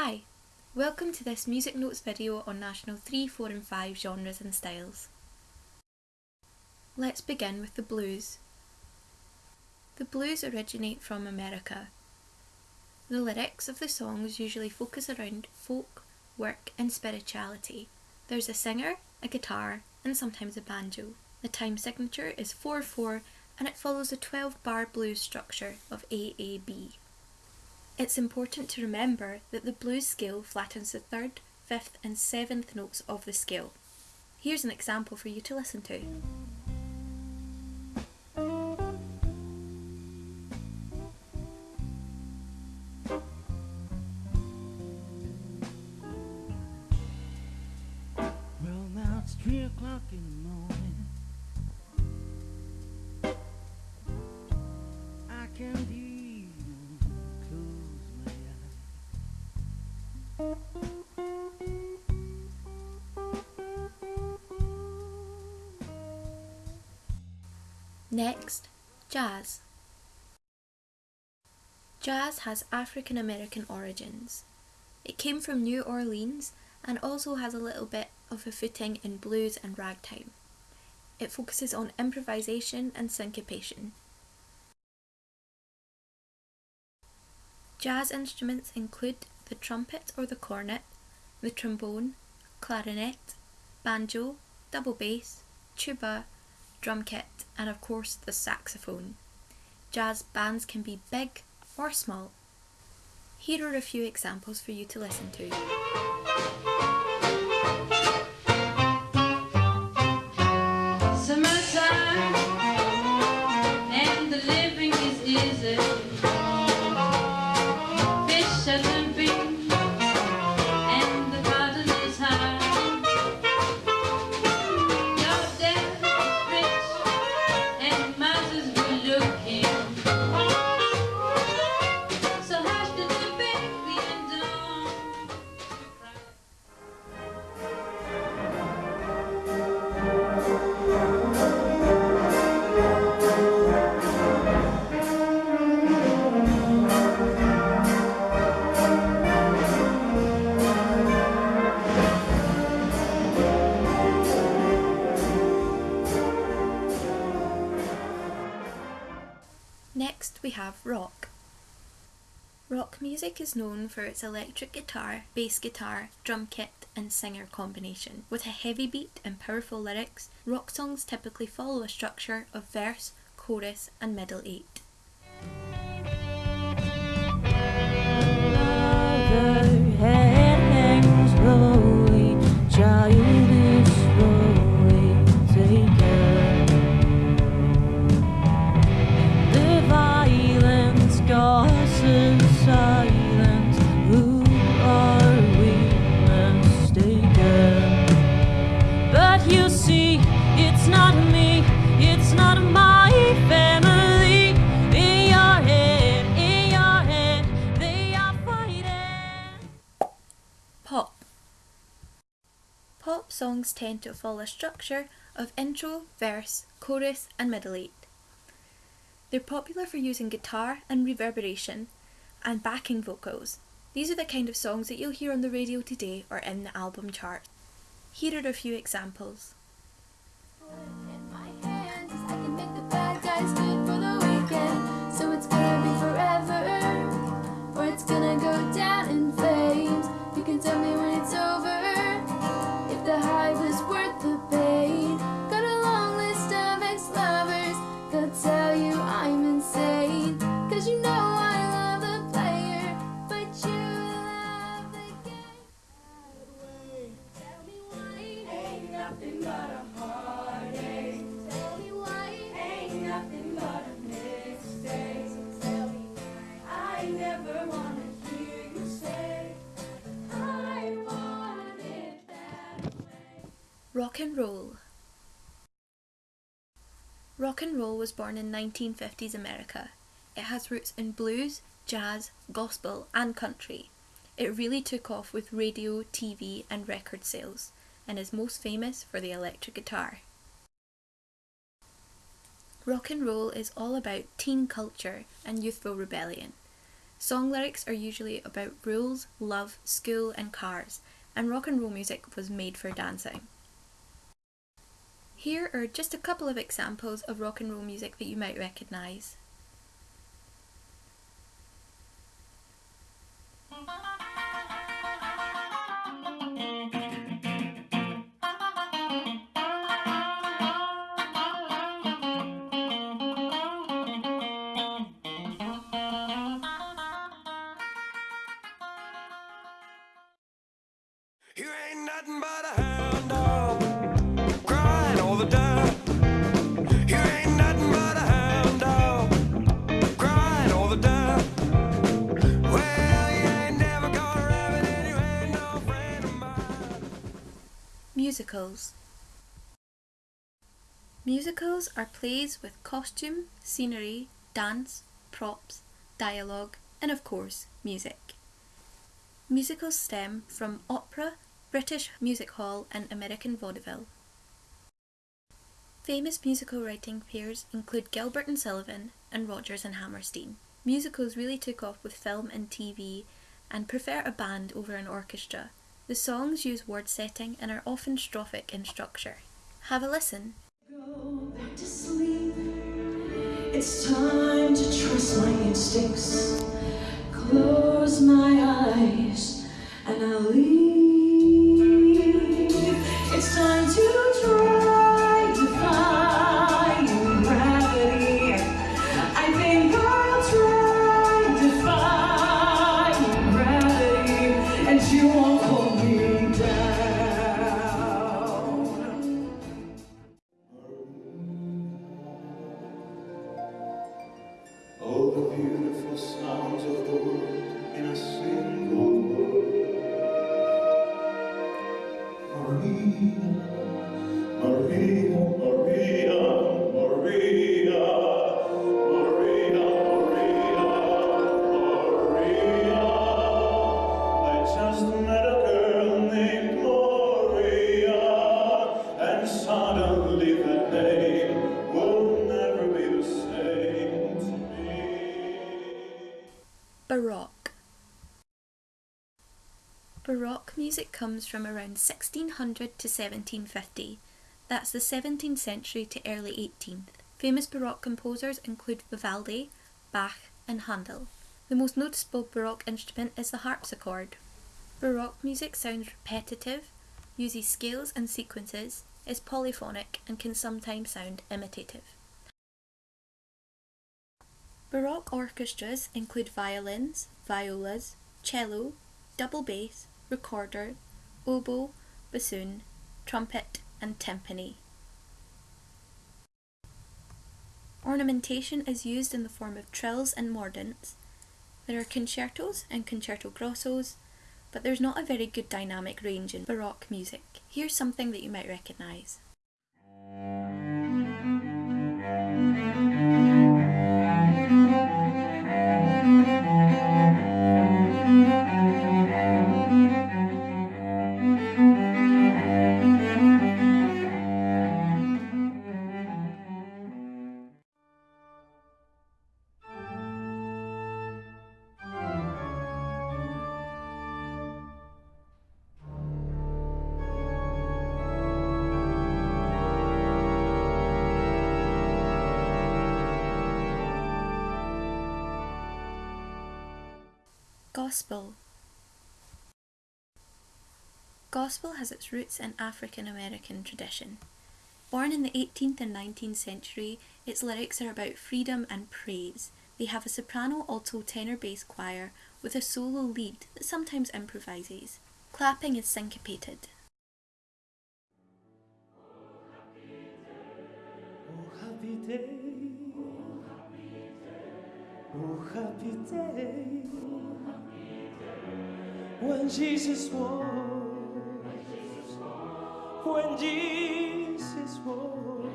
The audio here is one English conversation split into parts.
Hi, welcome to this music notes video on National 3, 4 and 5 genres and styles. Let's begin with the blues. The blues originate from America. The lyrics of the songs usually focus around folk, work and spirituality. There's a singer, a guitar and sometimes a banjo. The time signature is 4-4 and it follows a 12 bar blues structure of AAB. It's important to remember that the blues scale flattens the third, fifth and seventh notes of the scale. Here's an example for you to listen to. Well, now it's three o'clock in the morning. Next, jazz. Jazz has African American origins. It came from New Orleans and also has a little bit of a footing in blues and ragtime. It focuses on improvisation and syncopation. Jazz instruments include the trumpet or the cornet, the trombone, clarinet, banjo, double bass, tuba, drum kit and of course the saxophone. Jazz bands can be big or small. Here are a few examples for you to listen to. Is known for its electric guitar, bass guitar, drum kit and singer combination. With a heavy beat and powerful lyrics, rock songs typically follow a structure of verse, chorus and middle eight. Songs tend to follow a structure of intro, verse, chorus and middle eight. They're popular for using guitar and reverberation and backing vocals. These are the kind of songs that you'll hear on the radio today or in the album chart. Here are a few examples. So it's gonna be forever, or it's gonna go down in was born in 1950s America. It has roots in blues, jazz, gospel, and country. It really took off with radio, TV, and record sales, and is most famous for the electric guitar. Rock and roll is all about teen culture and youthful rebellion. Song lyrics are usually about rules, love, school, and cars, and rock and roll music was made for dancing. Here are just a couple of examples of rock and roll music that you might recognise. Musicals. Musicals are plays with costume, scenery, dance, props, dialogue, and of course, music. Musicals stem from opera, British music hall, and American vaudeville. Famous musical writing pairs include Gilbert and Sullivan and Rodgers and Hammerstein. Musicals really took off with film and TV and prefer a band over an orchestra. The songs use word setting and are often strophic in structure. Have a listen. It's time to trust my instincts. Close my eyes and I'll leave. Baroque music comes from around 1600 to 1750. That's the 17th century to early 18th. Famous Baroque composers include Vivaldi, Bach, and Handel. The most noticeable Baroque instrument is the harpsichord. Baroque music sounds repetitive, uses scales and sequences, is polyphonic, and can sometimes sound imitative. Baroque orchestras include violins, violas, cello, double bass, recorder, oboe, bassoon, trumpet, and timpani. Ornamentation is used in the form of trills and mordents. There are concertos and concerto grossos, but there's not a very good dynamic range in Baroque music. Here's something that you might recognise. Gospel. Gospel has its roots in African American tradition. Born in the 18th and 19th century, its lyrics are about freedom and praise. They have a soprano, alto, tenor, bass choir with a solo lead that sometimes improvises. Clapping is syncopated. Oh, happy day. Oh, happy day. When Jesus was. When Jesus was.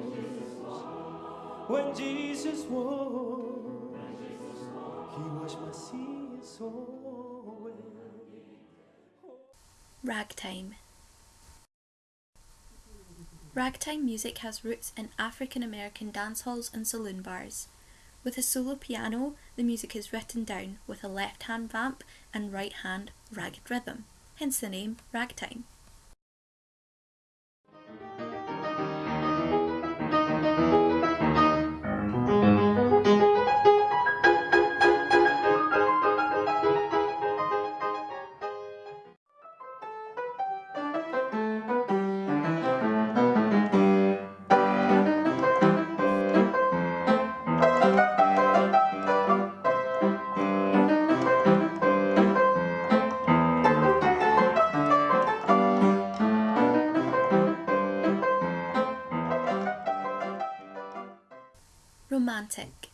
When Jesus was. He washed my sins away. Ragtime. Ragtime music has roots in African American dance halls and saloon bars. With a solo piano, the music is written down with a left hand vamp and right hand ragged rhythm, hence the name ragtime. Romantic.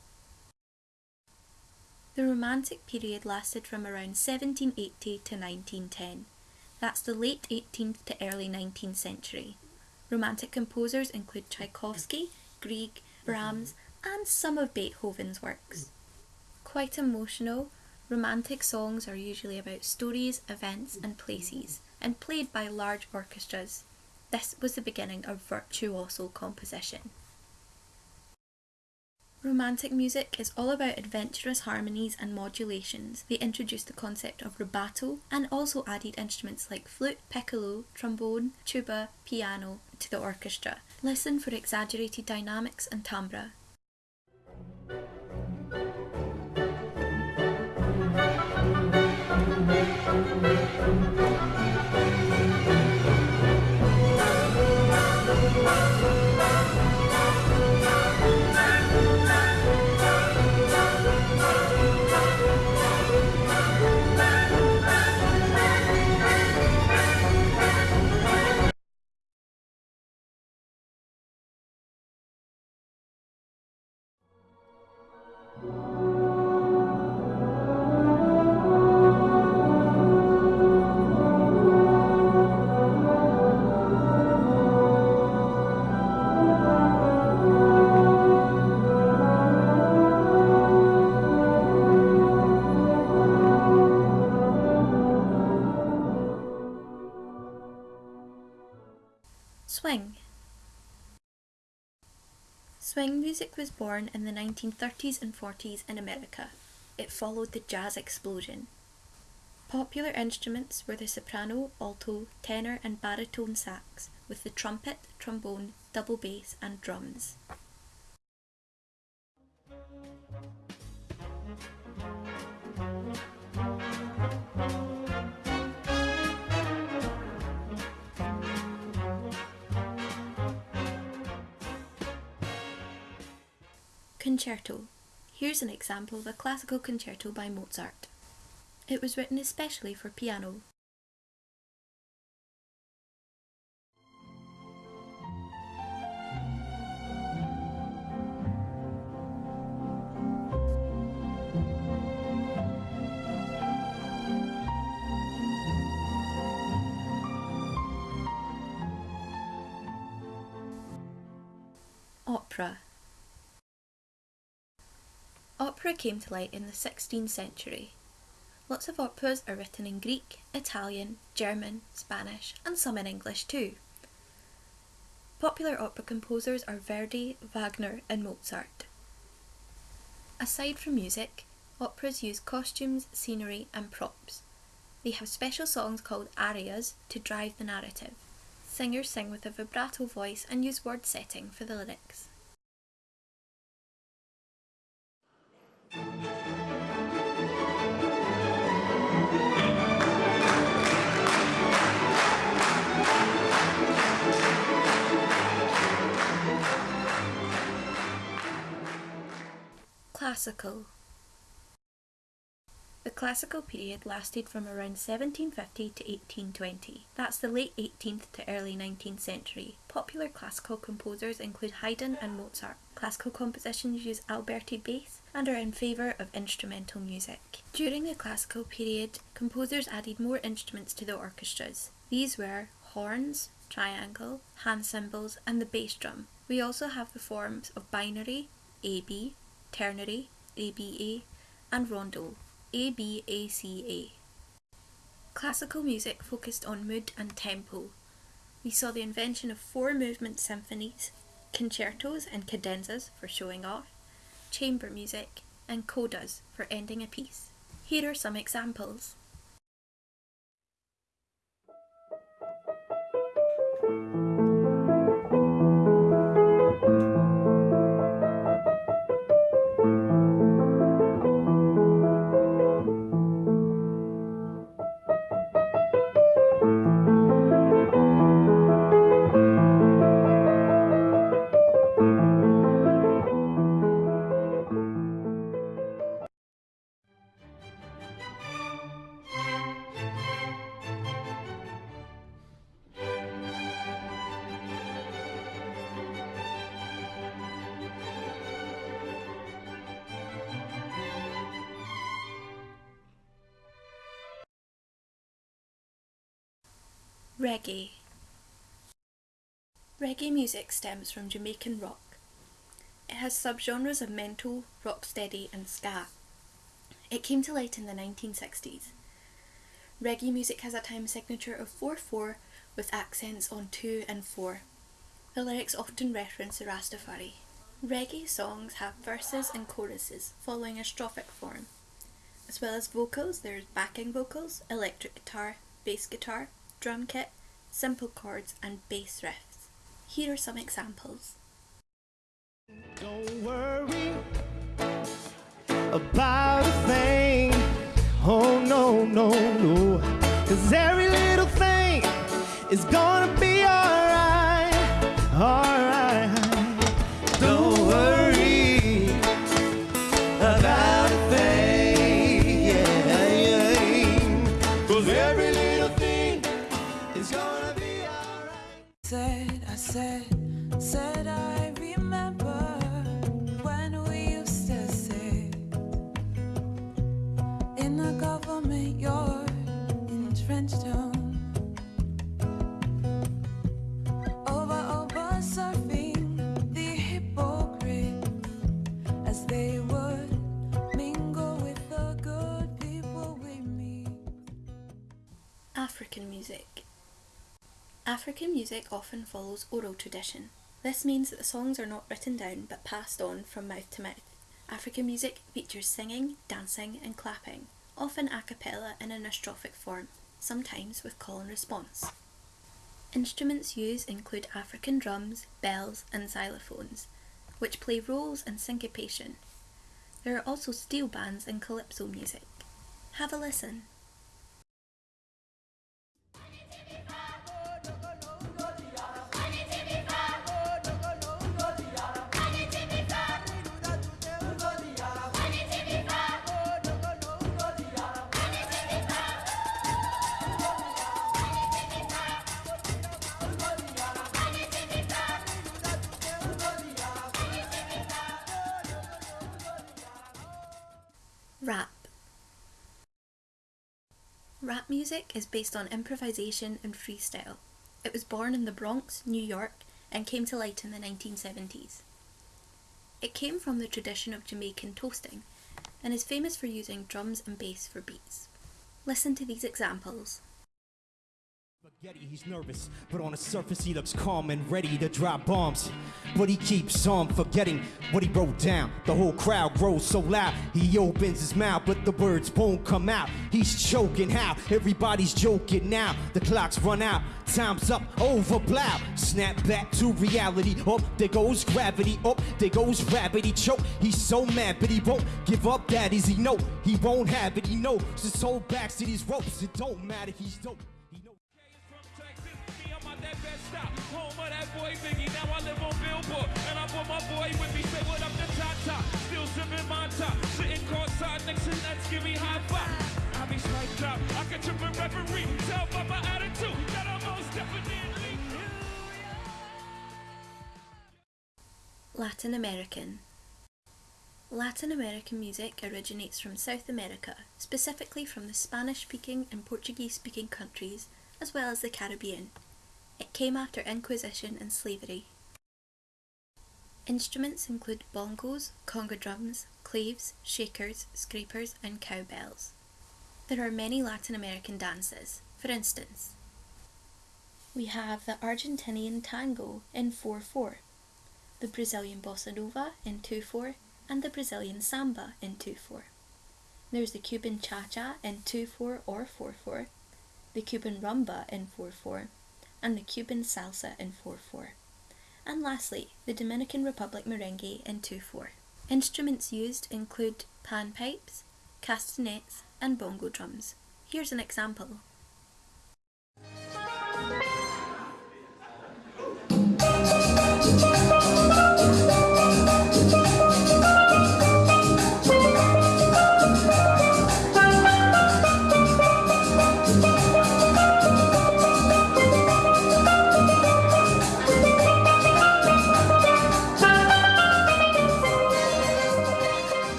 The Romantic period lasted from around 1780 to 1910. That's the late 18th to early 19th century. Romantic composers include Tchaikovsky, Grieg, Brahms, and some of Beethoven's works. Quite emotional, romantic songs are usually about stories, events, and places, and played by large orchestras. This was the beginning of virtuoso composition. Romantic music is all about adventurous harmonies and modulations. They introduced the concept of rubato and also added instruments like flute, piccolo, trombone, tuba, piano to the orchestra. Listen for exaggerated dynamics and timbre. Swing. Swing music was born in the 1930s and 40s in America. It followed the jazz explosion. Popular instruments were the soprano, alto, tenor, and baritone sax, with the trumpet, trombone, double bass, and drums. Concerto. Here's an example of a classical concerto by Mozart. It was written especially for piano. Opera. Opera came to light in the 16th century. Lots of operas are written in Greek, Italian, German, Spanish, and some in English too. Popular opera composers are Verdi, Wagner, and Mozart. Aside from music, operas use costumes, scenery, and props. They have special songs called arias to drive the narrative. Singers sing with a vibrato voice and use word setting for the lyrics. Classical. The classical period lasted from around 1750 to 1820. That's the late 18th to early 19th century. Popular classical composers include Haydn and Mozart. Classical compositions use Alberti bass and are in favour of instrumental music. During the classical period, composers added more instruments to the orchestras. These were horns, triangle, hand cymbals, and the bass drum. We also have the forms of binary, AB, ternary, ABA, and rondo, ABACA. Classical music focused on mood and tempo. We saw the invention of four movement symphonies, concertos and cadenzas for showing off, chamber music, and codas for ending a piece. Here are some examples. Reggae. Reggae music stems from Jamaican rock. It has subgenres of mento, rocksteady, and ska. It came to light in the 1960s. Reggae music has a time signature of 4 4 with accents on 2 and 4. The lyrics often reference the Rastafari. Reggae songs have verses and choruses following a strophic form. As well as vocals, there's backing vocals, electric guitar, bass guitar, drum kit, simple chords, and bass riffs. Here are some examples. Don't worry about a thing. Oh no, no, no. Cause every little thing is gonna be alright. African music often follows oral tradition. This means that the songs are not written down but passed on from mouth to mouth. African music features singing, dancing, and clapping, often a cappella in a strophic form, sometimes with call and response. Instruments used include African drums, bells, and xylophones, which play roles in syncopation. There are also steel bands and calypso music. Have a listen. Rap. Rap music is based on improvisation and freestyle. It was born in the Bronx, New York, and came to light in the 1970s. It came from the tradition of Jamaican toasting and is famous for using drums and bass for beats. Listen to these examples. Spaghetti, he's nervous, but on the surface he looks calm and ready to drop bombs. But he keeps on forgetting what he wrote down. The whole crowd grows so loud, he opens his mouth, but the words won't come out. He's choking how? Everybody's joking now. The clock's run out, time's up, over blow. Snap back to reality. Up there goes gravity. Up there goes. He choke. He's so mad, but he won't give up. That is he know he won't have it. He knows his whole back to these ropes. It don't matter. He's dope. With me. Say what up to top. Still sipping top. Sitting courtside next to. Give me high five. I be. I can trip a referee. Tell by my attitude that I'm most definitely. Latin American. Latin American music originates from South America, specifically from the Spanish speaking and Portuguese speaking countries, as well as the Caribbean. It came after Inquisition and slavery. Instruments include bongos, conga drums, claves, shakers, scrapers, and cowbells. There are many Latin American dances. For instance, we have the Argentinian tango in 4 4, the Brazilian bossa nova in 2 4, and the Brazilian samba in 2-4. There's the Cuban cha-cha in 2-4 or 4-4, the Cuban rumba in 4-4, and the Cuban salsa in 4-4. And lastly, the Dominican Republic merengue in 2-4. Instruments used include panpipes, castanets, and bongo drums. Here's an example.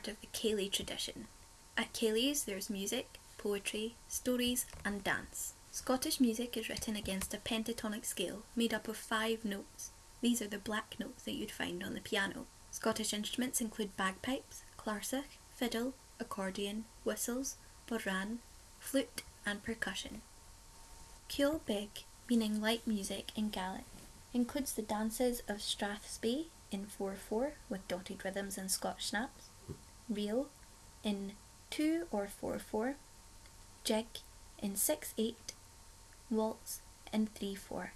Part of the Ceilidh tradition. At Ceilidh's there's music, poetry, stories and dance. Scottish music is written against a pentatonic scale made up of five notes. These are the black notes that you'd find on the piano. Scottish instruments include bagpipes, clarsach, fiddle, accordion, whistles, bodhran, flute and percussion. Ceol Beag, meaning light music in Gaelic, includes the dances of Strathspey in 4-4 with dotted rhythms and Scotch snaps, Reel in 2 or 4-4, Jig in 6-8, Waltz in 3-4,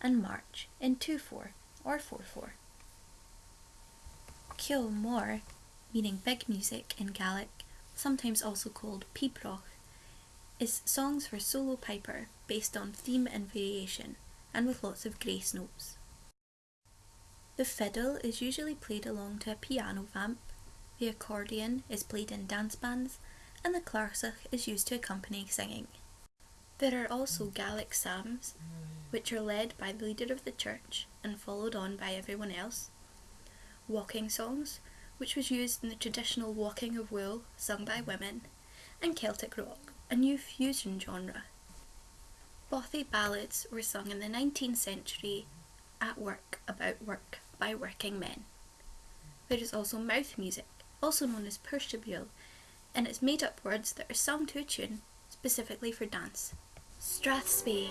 and March in 2-4 or 4-4. Ceol Mór, meaning big music in Gaelic, sometimes also called pibroch, is songs for solo piper based on theme and variation and with lots of grace notes. The fiddle is usually played along to a piano vamp, the accordion is played in dance bands, and the clarsach is used to accompany singing. There are also Gaelic psalms, which are led by the leader of the church and followed on by everyone else. Waulking songs, which was used in the traditional waulking of wool sung by women, and Celtic rock, a new fusion genre. Bothy ballads were sung in the 19th century at work about work by working men. There is also mouth music, also known as puirt à beul, and it's made up words that are sung to a tune specifically for dance. Strathspey.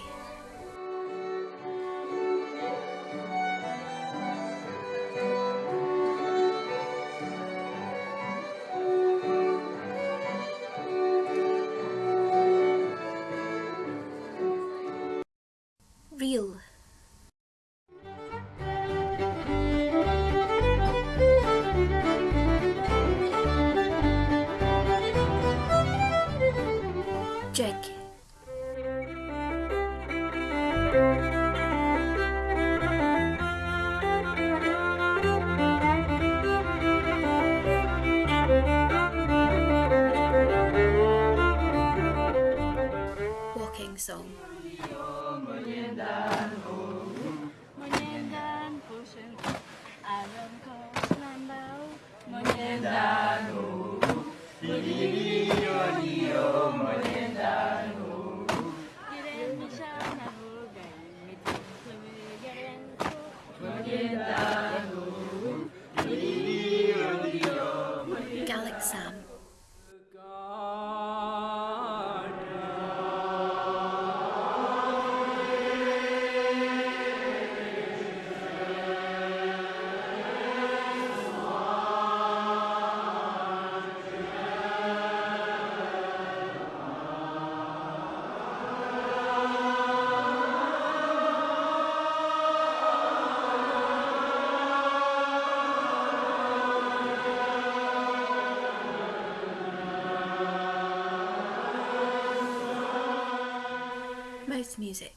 Music.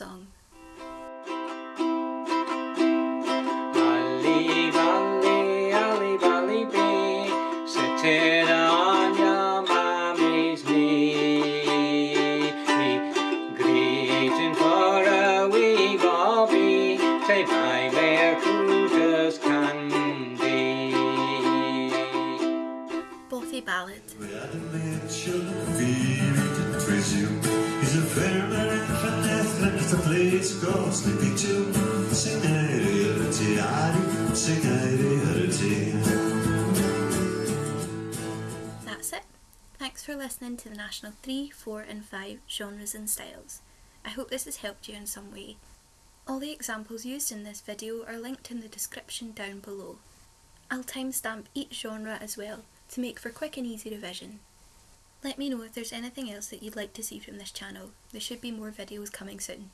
Song. That's it. Thanks for listening to the National 3, 4 and 5 genres and styles. I hope this has helped you in some way. All the examples used in this video are linked in the description down below. I'll timestamp each genre as well to make for quick and easy revision. Let me know if there's anything else that you'd like to see from this channel. There should be more videos coming soon.